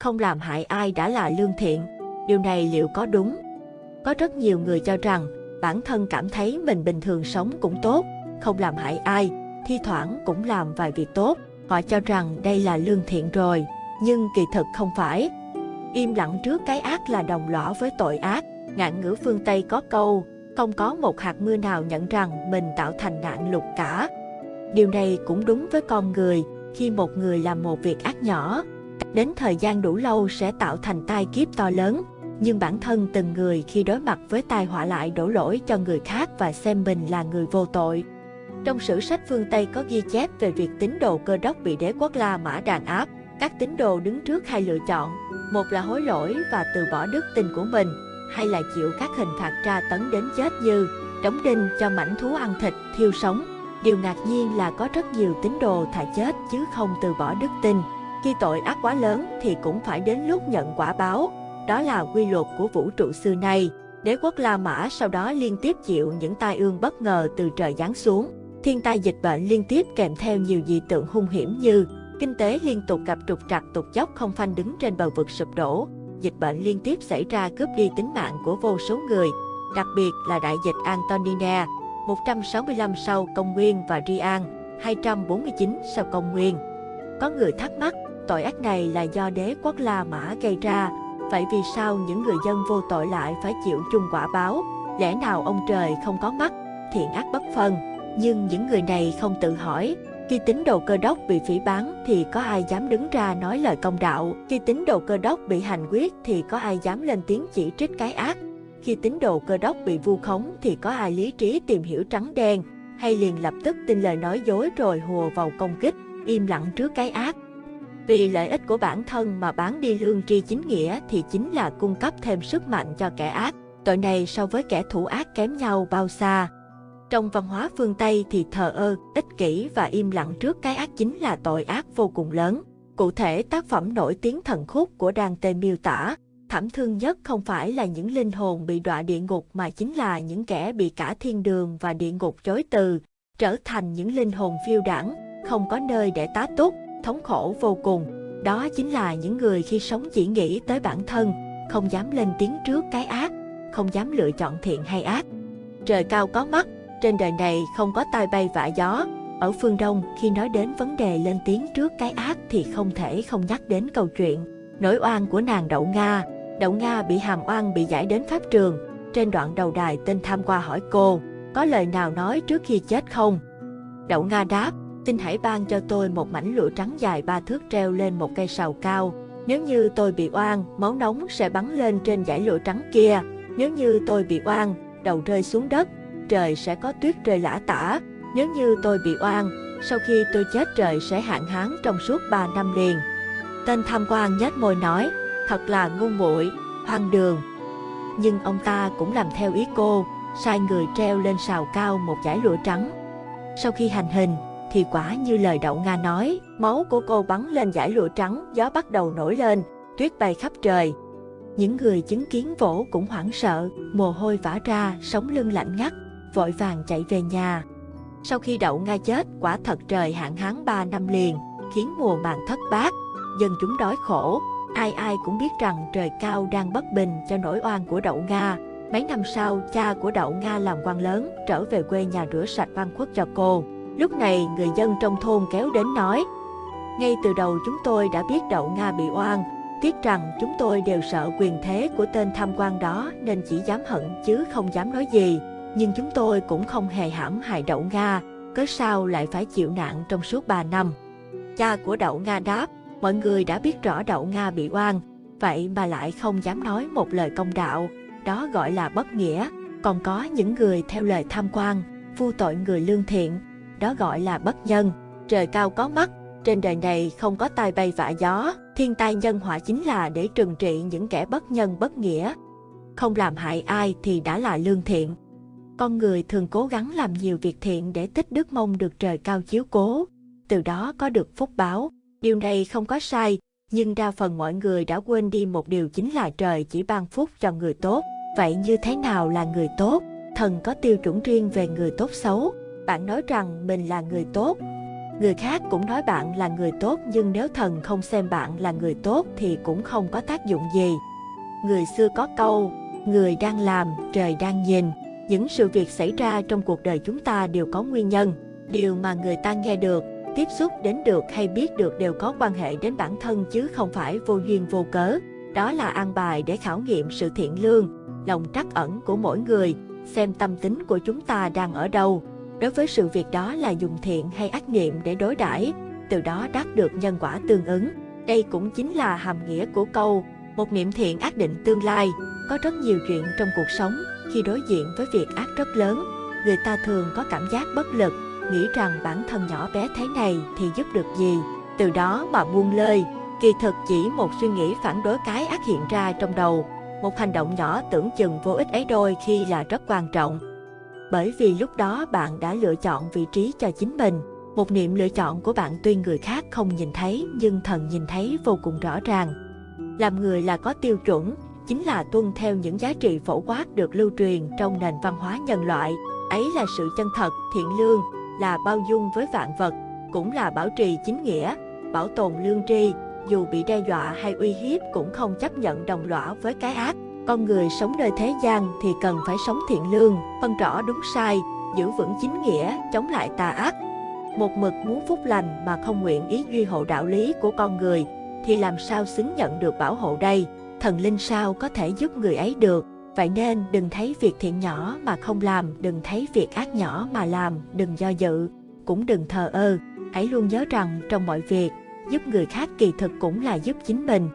không làm hại ai đã là lương thiện. Điều này liệu có đúng? Có rất nhiều người cho rằng bản thân cảm thấy mình bình thường sống cũng tốt, không làm hại ai, thi thoảng cũng làm vài việc tốt. Họ cho rằng đây là lương thiện rồi, nhưng kỳ thực không phải. Im lặng trước cái ác là đồng lõa với tội ác. Ngạn ngữ phương Tây có câu, không có một hạt mưa nào nhận rằng mình tạo thành nạn lục cả. Điều này cũng đúng với con người, khi một người làm một việc ác nhỏ, đến thời gian đủ lâu sẽ tạo thành tai kiếp to lớn. Nhưng bản thân từng người khi đối mặt với tai họa lại đổ lỗi cho người khác và xem mình là người vô tội. Trong sử sách phương Tây có ghi chép về việc tín đồ cơ đốc bị đế quốc La Mã đàn áp. Các tín đồ đứng trước hai lựa chọn, một là hối lỗi và từ bỏ đức tin của mình, hay là chịu các hình phạt tra tấn đến chết như đóng đinh cho mảnh thú ăn thịt, thiêu sống. Điều ngạc nhiên là có rất nhiều tín đồ thà chết chứ không từ bỏ đức tin. Khi tội ác quá lớn thì cũng phải đến lúc nhận quả báo. Đó là quy luật của vũ trụ xưa nay. Đế quốc La Mã sau đó liên tiếp chịu những tai ương bất ngờ từ trời giáng xuống. Thiên tai dịch bệnh liên tiếp kèm theo nhiều dị tượng hung hiểm như kinh tế liên tục gặp trục trặc tụt dốc không phanh đứng trên bờ vực sụp đổ, dịch bệnh liên tiếp xảy ra cướp đi tính mạng của vô số người, đặc biệt là đại dịch Antonina 165 sau công nguyên và Rian 249 sau công nguyên. Có người thắc mắc, tội ác này là do đế quốc La Mã gây ra, vậy vì sao những người dân vô tội lại phải chịu chung quả báo? Lẽ nào ông trời không có mắt, thiện ác bất phân? Nhưng những người này không tự hỏi, khi tín đồ cơ đốc bị phỉ bán thì có ai dám đứng ra nói lời công đạo. Khi tín đồ cơ đốc bị hành quyết thì có ai dám lên tiếng chỉ trích cái ác. Khi tín đồ cơ đốc bị vu khống thì có ai lý trí tìm hiểu trắng đen hay liền lập tức tin lời nói dối rồi hùa vào công kích, im lặng trước cái ác. Vì lợi ích của bản thân mà bán đi lương tri chính nghĩa thì chính là cung cấp thêm sức mạnh cho kẻ ác. Tội này so với kẻ thủ ác kém nhau bao xa. Trong văn hóa phương Tây thì thờ ơ, ích kỷ và im lặng trước cái ác chính là tội ác vô cùng lớn. Cụ thể tác phẩm nổi tiếng thần khúc của Dante miêu tả, thảm thương nhất không phải là những linh hồn bị đọa địa ngục mà chính là những kẻ bị cả thiên đường và địa ngục chối từ, trở thành những linh hồn phiêu đảng, không có nơi để tá túc, thống khổ vô cùng. Đó chính là những người khi sống chỉ nghĩ tới bản thân, không dám lên tiếng trước cái ác, không dám lựa chọn thiện hay ác. Trời cao có mắt, trên đời này không có tai bay vạ gió. Ở phương Đông, khi nói đến vấn đề lên tiếng trước cái ác thì không thể không nhắc đến câu chuyện nỗi oan của nàng Đậu Nga. Đậu Nga bị hàm oan bị giải đến pháp trường. Trên đoạn đầu đài tên tham qua hỏi cô, có lời nào nói trước khi chết không? Đậu Nga đáp, xin hãy ban cho tôi một mảnh lụa trắng dài ba thước treo lên một cây sào cao. Nếu như tôi bị oan, máu nóng sẽ bắn lên trên dải lụa trắng kia. Nếu như tôi bị oan, đầu rơi xuống đất, trời sẽ có tuyết rơi lã tả. Nếu như tôi bị oan, sau khi tôi chết trời sẽ hạn hán trong suốt 3 năm liền. Tên tham quan nhếch môi nói, thật là ngu muội, hoang đường. Nhưng ông ta cũng làm theo ý cô, sai người treo lên sào cao một dải lụa trắng. Sau khi hành hình, thì quả như lời đậu Nga nói, máu của cô bắn lên dải lụa trắng, gió bắt đầu nổi lên, tuyết bay khắp trời. Những người chứng kiến vỗ cũng hoảng sợ, mồ hôi vã ra, sống lưng lạnh ngắt, vội vàng chạy về nhà. Sau khi đậu Nga chết, quả thật trời hạn hán 3 năm liền, khiến mùa màng thất bát, dân chúng đói khổ. Ai ai cũng biết rằng trời cao đang bất bình cho nỗi oan của đậu Nga. Mấy năm sau, cha của đậu Nga làm quan lớn, trở về quê nhà rửa sạch văn khuất cho cô. Lúc này, người dân trong thôn kéo đến nói, ngay từ đầu chúng tôi đã biết đậu Nga bị oan, tiếc rằng chúng tôi đều sợ quyền thế của tên tham quan đó nên chỉ dám hận chứ không dám nói gì nhưng chúng tôi cũng không hề hãm hại đậu Nga, cớ sao lại phải chịu nạn trong suốt 3 năm. Cha của đậu Nga đáp, mọi người đã biết rõ đậu Nga bị oan, vậy mà lại không dám nói một lời công đạo, đó gọi là bất nghĩa. Còn có những người theo lời tham quan, vu tội người lương thiện, đó gọi là bất nhân. Trời cao có mắt, trên đời này không có tai bay vạ gió, thiên tai nhân họa chính là để trừng trị những kẻ bất nhân bất nghĩa. Không làm hại ai thì đã là lương thiện con người thường cố gắng làm nhiều việc thiện để tích đức mong được trời cao chiếu cố, từ đó có được phúc báo. Điều này không có sai, nhưng đa phần mọi người đã quên đi một điều chính là trời chỉ ban phúc cho người tốt. Vậy như thế nào là người tốt? Thần có tiêu chuẩn riêng về người tốt xấu. Bạn nói rằng mình là người tốt, Người khác cũng nói bạn là người tốt nhưng nếu thần không xem bạn là người tốt thì cũng không có tác dụng gì. Người xưa có câu, người đang làm, trời đang nhìn. Những sự việc xảy ra trong cuộc đời chúng ta đều có nguyên nhân. Điều mà người ta nghe được, tiếp xúc đến được hay biết được đều có quan hệ đến bản thân chứ không phải vô duyên vô cớ. Đó là an bài để khảo nghiệm sự thiện lương, lòng trắc ẩn của mỗi người, xem tâm tính của chúng ta đang ở đâu. Đối với sự việc đó là dùng thiện hay ác niệm để đối đãi, từ đó đắc được nhân quả tương ứng. Đây cũng chính là hàm nghĩa của câu một niệm thiện ác định tương lai. Có rất nhiều chuyện trong cuộc sống, khi đối diện với việc ác rất lớn, người ta thường có cảm giác bất lực, nghĩ rằng bản thân nhỏ bé thế này thì giúp được gì, từ đó mà buông lơi. Kỳ thực chỉ một suy nghĩ phản đối cái ác hiện ra trong đầu, một hành động nhỏ tưởng chừng vô ích ấy đôi khi là rất quan trọng. Bởi vì lúc đó bạn đã lựa chọn vị trí cho chính mình. Một niệm lựa chọn của bạn tuy người khác không nhìn thấy nhưng thần nhìn thấy vô cùng rõ ràng. Làm người là có tiêu chuẩn, chính là tuân theo những giá trị phổ quát được lưu truyền trong nền văn hóa nhân loại. Ấy là sự chân thật, thiện lương, là bao dung với vạn vật, cũng là bảo trì chính nghĩa, bảo tồn lương tri, dù bị đe dọa hay uy hiếp cũng không chấp nhận đồng lõa với cái ác. Con người sống nơi thế gian thì cần phải sống thiện lương, phân rõ đúng sai, giữ vững chính nghĩa, chống lại tà ác. Một mực muốn phúc lành mà không nguyện ý duy hộ đạo lý của con người, thì làm sao xứng nhận được bảo hộ đây? Thần linh sao có thể giúp người ấy được? Vậy nên đừng thấy việc thiện nhỏ mà không làm, đừng thấy việc ác nhỏ mà làm, đừng do dự, cũng đừng thờ ơ. Hãy luôn nhớ rằng trong mọi việc, giúp người khác kỳ thực cũng là giúp chính mình.